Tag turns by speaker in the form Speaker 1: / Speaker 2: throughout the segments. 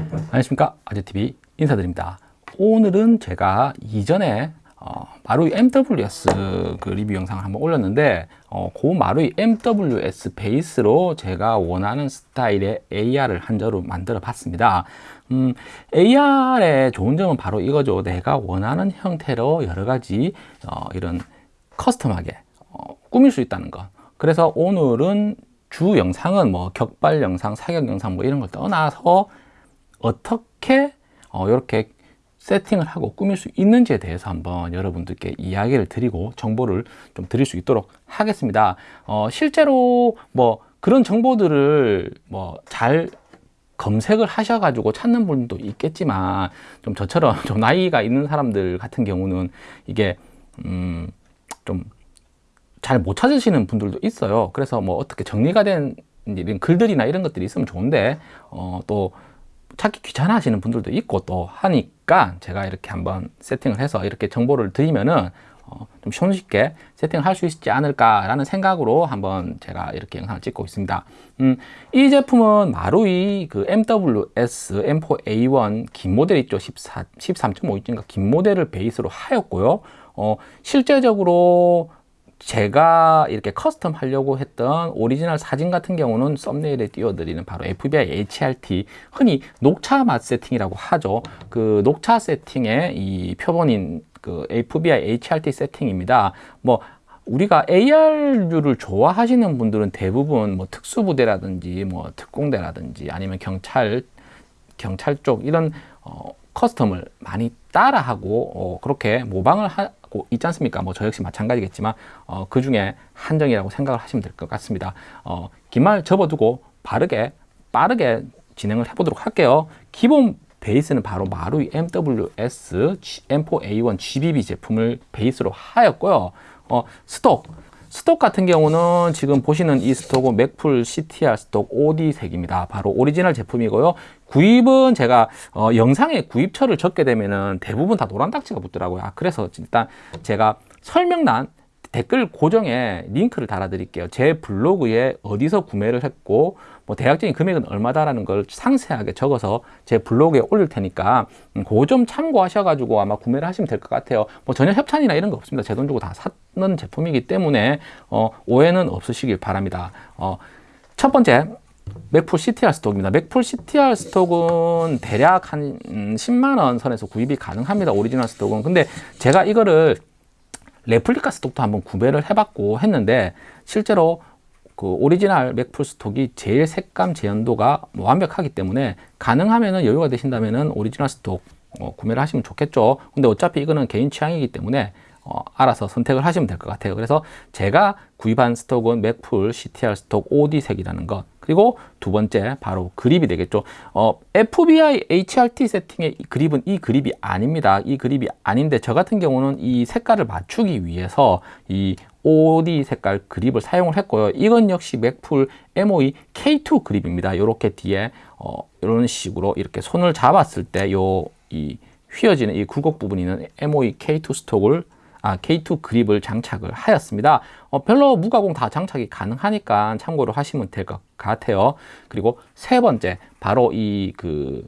Speaker 1: 안녕하십니까. 아재TV 인사드립니다. 오늘은 제가 이전에 어, 마루이 MWS 그 리뷰 영상을 한번 올렸는데 어, 그 마루이 MWS 베이스로 제가 원하는 스타일의 AR을 한 자로 만들어 봤습니다. 음, AR의 좋은 점은 바로 이거죠. 내가 원하는 형태로 여러 가지 어, 이런 커스텀하게 어, 꾸밀 수 있다는 것. 그래서 오늘은 주 영상은 뭐 격발 영상, 사격 영상 뭐 이런 걸 떠나서 어떻게 어, 이렇게 세팅을 하고 꾸밀 수 있는지에 대해서 한번 여러분들께 이야기를 드리고 정보를 좀 드릴 수 있도록 하겠습니다. 어, 실제로 뭐 그런 정보들을 뭐 잘 검색을 하셔 가지고 찾는 분도 있겠지만 좀 저처럼 좀 나이가 있는 사람들 같은 경우는 이게 음, 좀 잘 못 찾으시는 분들도 있어요. 그래서 뭐 어떻게 정리가 된 이런 글들이나 이런 것들이 있으면 좋은데 어, 또 찾기 귀찮아 하시는 분들도 있고 또 하니까 제가 이렇게 한번 세팅을 해서 이렇게 정보를 드리면은 어, 좀 손쉽게 세팅을 할 수 있지 않을까 라는 생각으로 한번 제가 이렇게 영상을 찍고 있습니다. 음, 이 제품은 마루이 그 MWS M4A1 긴 모델 있죠. 14, 13.5인치인가? 긴 모델을 베이스로 하였고요. 어, 실제적으로 제가 이렇게 custom 하려고 했던 오리지널 사진 같은 경우는 thumbnail에 띄워드리는 바로 FBI HRT 흔히 녹차 맛 세팅이라고 하죠. 그 녹차 세팅의 이 표본인 그 FBI HRT 세팅입니다. 뭐 우리가 AR류를 좋아하시는 분들은 대부분 뭐 특수부대라든지 뭐 특공대라든지 아니면 경찰 경찰 쪽 이런 어, custom을 많이 따라하고 어, 그렇게 모방을 하 고 있지 않습니까? 뭐 저 역시 마찬가지겠지만 어, 그 중에 한 명이라고 생각을 하시면 될 것 같습니다. 어, 긴말 접어두고 바르게 빠르게 진행을 해보도록 할게요. 기본 베이스는 바로 마루이 MWS M4A1 GBB 제품을 베이스로 하였고요. 어, stock stock 같은 경우는 지금 보시는 이 스톡은 맥풀 CTR 스톡 OD색입니다. 바로 오리지널 제품이고요. 구입은 제가 어, 영상에 구입처를 적게 되면 은 대부분 다 노란 딱지가 붙더라고요. 아, 그래서 일단 제가 설명란 댓글 고정에 링크를 달아 드릴게요 제 블로그에 어디서 구매를 했고 뭐 대략적인 금액은 얼마다라는 걸 상세하게 적어서 제 블로그에 올릴 테니까 음, 그좀 참고하셔 가지고 아마 구매를 하시면 될 것 같아요 뭐 전혀 협찬이나 이런 거 없습니다 제 돈 주고 다 샀는 제품이기 때문에 어, 오해는 없으시길 바랍니다 어, 첫 번째 맥풀 CTR 스톡입니다. 맥풀 CTR 스톡은 대략 한 10만원 음, 선에서 구입이 가능합니다. 오리지널 stock은. 근데 제가 이거를 replica stock도 한번 구매를 해봤고 했는데 실제로 그 오리지널 Magpul stock이 제일 색감 재현도가 뭐 완벽하기 때문에 가능하면은 여유가 되신다면은 오리지널 stock 어, 구매를 하시면 좋겠죠. 근데 어차피 이거는 개인 취향이기 때문에 어, 알아서 선택을 하시면 될 것 같아요. 그래서 제가 구입한 스톡은 맥풀 CTR 스톡 OD색이라는 것 그리고 두 번째 바로 그립이 되겠죠. 어, FBI HRT 세팅의 그립은 이 그립이 아닙니다. 이 그립이 아닌데 저 같은 경우는 이 색깔을 맞추기 위해서 이 OD 색깔 그립을 사용을 했고요. 이건 역시 맥풀 MOE K2 그립입니다. 이렇게 뒤에 어, 이런 식으로 이렇게 손을 잡았을 때 요 이 휘어지는 이 굴곡 부분이 있는 MOE K2 스톡을 아, K2 그립을 장착을 하였습니다. 어, 별로 무가공 다 장착이 가능하니까 참고로 하시면 될 것 같아요. 그리고 세 번째, 바로 이 그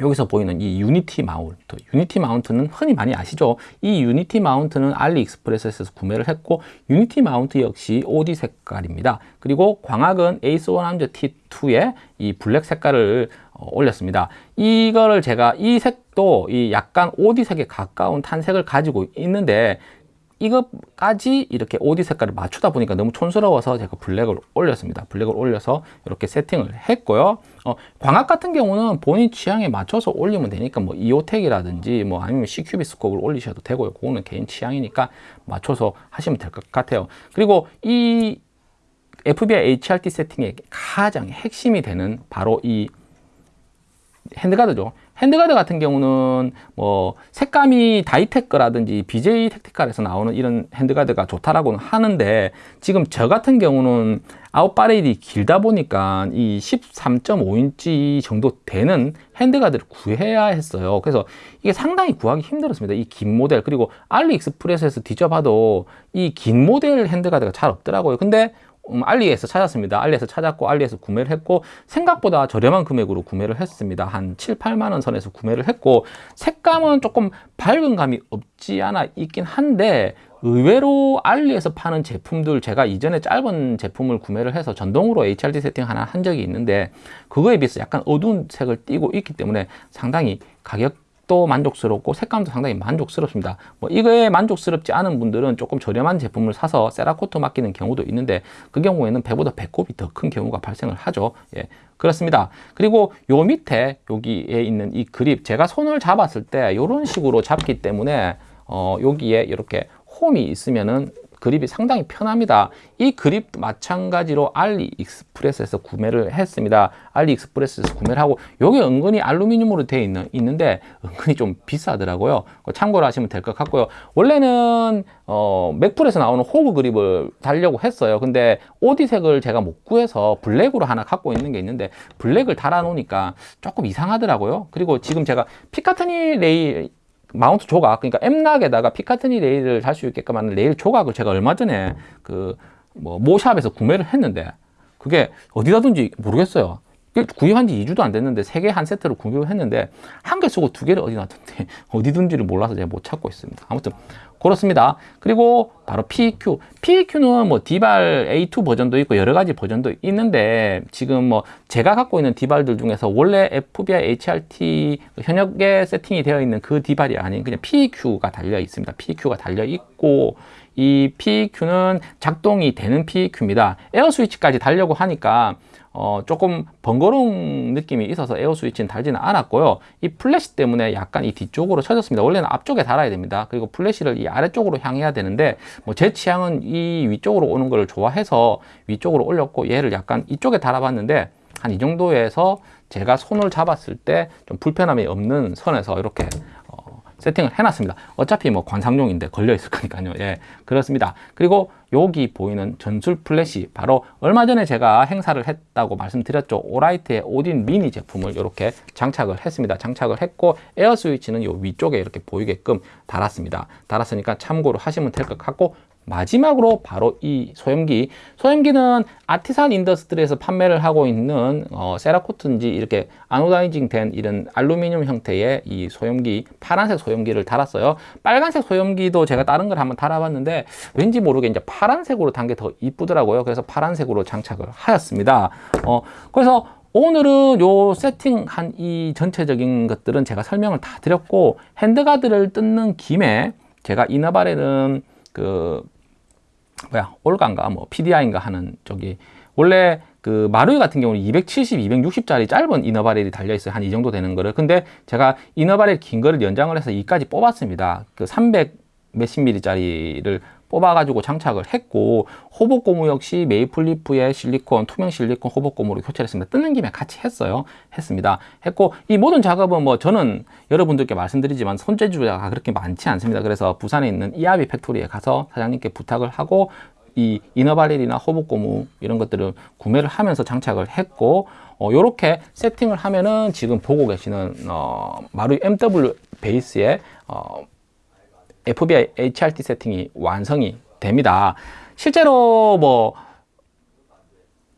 Speaker 1: 여기서 보이는 이 Unity mount Unity mount는 흔히 많이 아시죠? 이 Unity mount는 AliExpress에서 구매를 했고 Unity mount 역시 OD 색깔입니다. 그리고 광학은 에이스 100 T2에 이 블랙 색깔을 어, 올렸습니다. 이거를 제가 이 색도 이 약간 OD 색에 가까운 탄색을 가지고 있는데 이것까지 이렇게 OD 색깔을 맞추다 보니까 너무 촌스러워서 제가 블랙을 올렸습니다. 블랙을 올려서 이렇게 세팅을 했고요. 어, 광학 같은 경우는 본인 취향에 맞춰서 올리면 되니까 뭐 이오텍이라든지 뭐 아니면 CQB 스코프를 올리셔도 되고요. 그거는 개인 취향이니까 맞춰서 하시면 될 것 같아요. 그리고 이 FBI HRT 세팅의 가장 핵심이 되는 바로 이 handguard죠 handguard 같은 경우는 뭐 색감이 다이테크라든지 BJ 택티칼에서 나오는 이런 handguard가 좋다라고는 하는데 지금 저 같은 경우는 out barrel이 길다 보니까 이 13.5인치 정도 되는 handguard를 구해야 했어요. 그래서 이게 상당히 구하기 힘들었습니다. 이 긴 모델 그리고 AliExpress에서 뒤져봐도 이 긴 모델 핸드가드가 잘 없더라고요. 근데 음, 알리에서 찾았습니다. 알리에서 찾았고 알리에서 구매를 했고 생각보다 저렴한 금액으로 구매를 했습니다. 한 7, 8만 원 선에서 구매를 했고 색감은 조금 밝은 감이 없지 않아 있긴 한데 의외로 알리에서 파는 제품들 제가 이전에 짧은 제품을 구매를 해서 전동으로 HRD 세팅 하나 한 적이 있는데 그거에 비해서 약간 어두운 색을 띠고 있기 때문에 상당히 가격 도 만족스럽고 색감도 상당히 만족스럽습니다. 뭐 이거에 만족스럽지 않은 분들은 조금 저렴한 제품을 사서 세라코트 맡기는 경우도 있는데 그 경우에는 배보다 배꼽이 더 큰 경우가 발생을 하죠. 예 그렇습니다. 그리고 요 밑에 여기에 있는 이 그립 제가 손을 잡았을 때 이런 식으로 잡기 때문에 어 여기에 이렇게 홈이 있으면은 그립이 상당히 편합니다. 이 그립 마찬가지로 알리익스프레스에서 구매를 했습니다. 알리익스프레스에서 구매를 하고 이게 은근히 알루미늄으로 되어 있는, 있는데 은근히 좀 비싸더라고요. 참고를 하시면 될 것 같고요. 원래는 어, Magpul에서 나오는 호브 그립을 달려고 했어요. 근데 OD색을 제가 못 구해서 블랙으로 하나 갖고 있는 게 있는데 블랙을 달아 놓으니까 조금 이상하더라고요. 그리고 지금 제가 Picatinny 레일 mount 조각 그러니까 M-LOK에다가 Picatinny 레일을 달 수 있게끔 하는 레일 조각을 제가 얼마 전에 그 뭐 모 shop에서 구매를 했는데 그게 어디다 둔지 모르겠어요 구입한 지 2주도 안 됐는데 세개한 세트를 구입을 했는데 한 개 쓰고 두 개를 어디 놨던데 어디 둔지를 몰라서 제가 못 찾고 있습니다. 아무튼 그렇습니다. 그리고 바로 PEQ PEQ는 뭐 DBAL A2 버전도 있고 여러 가지 버전도 있는데 지금 뭐 제가 갖고 있는 DBAL들 중에서 원래 FBI HRT 현역에 세팅이 되어 있는 그 DBAL이 아닌 그냥 PEQ가 달려 있습니다. PEQ가 달려 있고 이 PEQ는 작동이 되는 PEQ입니다. 에어 스위치까지 달려고 하니까 어, 조금 번거로운 느낌이 있어서 에어 스위치는 달지는 않았고요. 이 플래시 때문에 약간 이 뒤쪽으로 쳐졌습니다. 원래는 앞쪽에 달아야 됩니다. 그리고 플래시를 이 아래쪽으로 향해야 되는데 뭐 제 취향은 이 위쪽으로 오는 걸 좋아해서 위쪽으로 올렸고 얘를 약간 이쪽에 달아봤는데 한 이 정도에서 제가 손을 잡았을 때 좀 불편함이 없는 선에서 이렇게 세팅을 해놨습니다. 어차피 뭐 관상용인데 걸려 있을 거니까요. 예, 그렇습니다. 그리고 여기 보이는 전술 플래시 바로 얼마 전에 제가 행사를 했다고 말씀드렸죠. Olight의 Odin Mini 제품을 이렇게 장착을 했습니다. 장착을 했고 에어 스위치는 요 위쪽에 이렇게 보이게끔 달았습니다. 달았으니까 참고로 하시면 될 것 같고 마지막으로 바로 이 소염기. 소염기는 Artisan Industry에서 판매를 하고 있는 어, Cerakote인지 이렇게 anodizing 된 이런 알루미늄 형태의 이 소염기 파란색 소염기를 달았어요. 빨간색 소염기도 제가 다른 걸 한번 달아봤는데 왠지 모르게 이제 파란색으로 단 게 더 이쁘더라고요. 그래서 파란색으로 장착을 하였습니다. 어, 그래서 오늘은 요 세팅한 이 전체적인 것들은 제가 설명을 다 드렸고 handguard를 뜯는 김에 제가 이너발에는 그 뭐야 올가인가 뭐 PDI인가 하는 저기 원래 그 마루이 같은 경우는 270, 260짜리 짧은 이너바렐이 달려 있어요. 한 이 정도 되는 거를. 근데 제가 이너바렐 긴 거를 연장을 해서 이까지 뽑았습니다. 그 300 몇십 미리짜리를 뽑아가지고 장착을 했고 호복고무 역시 메이플리프의 실리콘 투명 실리콘 호복고무로 교체를 했습니다. 뜨는 김에 같이 했어요. 했습니다. 했고 이 모든 작업은 뭐 저는 여러분들께 말씀드리지만 손재주가 그렇게 많지 않습니다. 그래서 부산에 있는 이아비 팩토리에 가서 사장님께 부탁을 하고 이 이너바렐이나 호복고무 이런 것들을 구매를 하면서 장착을 했고 어, 이렇게 세팅을 하면은 지금 보고 계시는 어, 마루이 MW 베이스의 어, FBI HRT 세팅이 완성이 됩니다. 실제로 뭐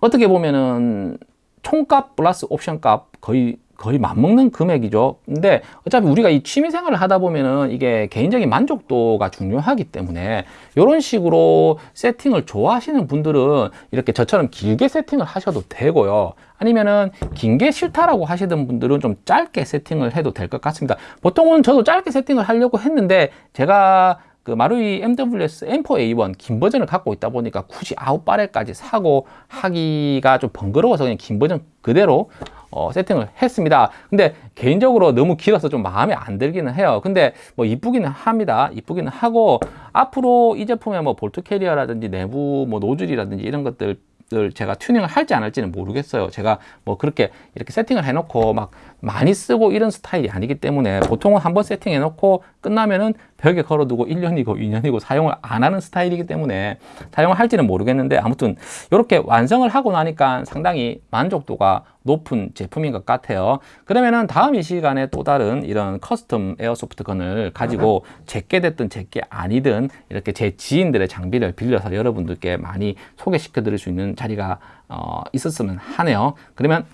Speaker 1: 어떻게 보면은 총값 플러스 옵션값 거의 거의 맞먹는 금액이죠. 근데 어차피 우리가 이 취미 생활을 하다 보면은 이게 개인적인 만족도가 중요하기 때문에 이런 식으로 세팅을 좋아하시는 분들은 이렇게 저처럼 길게 세팅을 하셔도 되고요. 아니면은 긴 게 싫다라고 하시던 분들은 좀 짧게 세팅을 해도 될 것 같습니다. 보통은 저도 짧게 세팅을 하려고 했는데 제가 그 마루이 MWS M4A1 긴 버전을 갖고 있다 보니까 굳이 아웃바렐까지 사고 하기가 좀 번거로워서 그냥 긴 버전 그대로 어, 세팅을 했습니다. 근데 개인적으로 너무 길어서 좀 마음에 안 들기는 해요. 근데 뭐 이쁘기는 합니다. 이쁘기는 하고 앞으로 이 제품의 뭐 bolt carrier라든지 내부 뭐 노즐이라든지 이런 것들 을 제가 튜닝을 할지 안 할지는 모르겠어요 제가 뭐 그렇게 이렇게 세팅을 해 놓고 막 많이 쓰고 이런 스타일이 아니기 때문에 보통은 한번 세팅해 놓고 끝나면은 벽에 걸어두고 1년이고 2년이고 사용을 안 하는 스타일이기 때문에 사용을 할지는 모르겠는데 아무튼 이렇게 완성을 하고 나니까 상당히 만족도가 높은 제품인 것 같아요. 그러면은 다음 이 시간에 또 다른 이런 custom airsoft gun을 가지고 제게 됐든 제게 아니든 이렇게 제 지인들의 장비를 빌려서 여러분들께 많이 소개시켜 드릴 수 있는 자리가 어, 있었으면 하네요. 그러면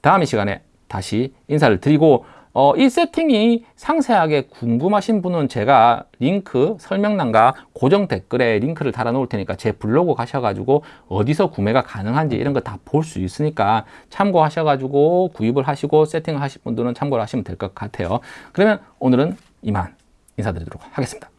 Speaker 1: 다음 이 시간에 다시 인사를 드리고 어, 이 세팅이 상세하게 궁금하신 분은 제가 링크 설명란과 고정 댓글에 링크를 달아 놓을 테니까 제 블로그 가셔가지고 어디서 구매가 가능한지 이런 거 다 볼 수 있으니까 참고하셔가지고 구입을 하시고 세팅을 하실 분들은 참고를 하시면 될 것 같아요. 그러면 오늘은 이만 인사드리도록 하겠습니다.